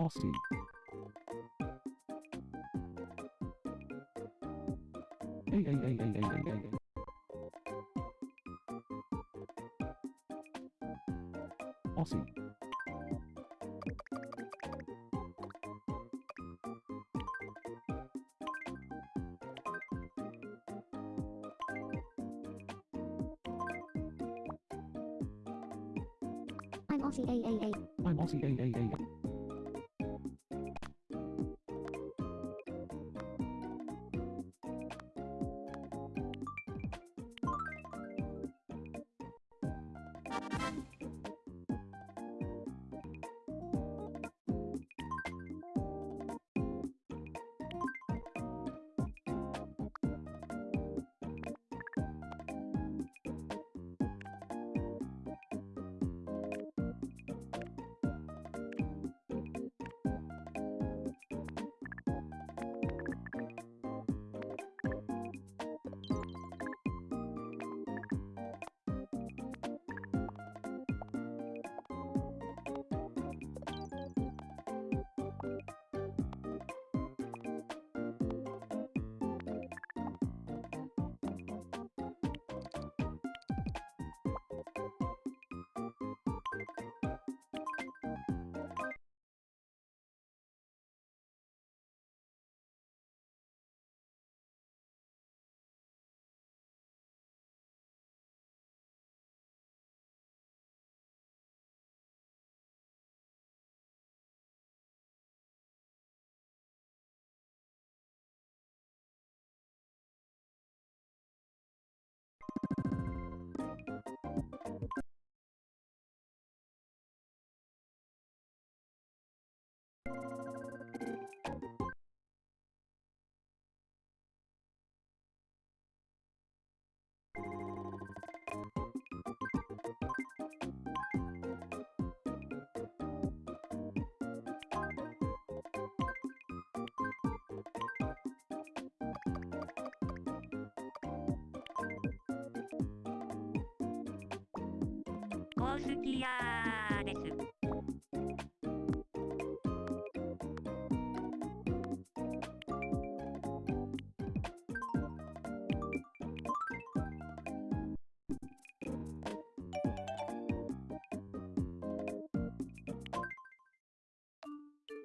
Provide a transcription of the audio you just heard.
Aussie. A A A A A A A. Aussie. I'm Aussie AAA. I'm Aussie A A A A. コースキアーです。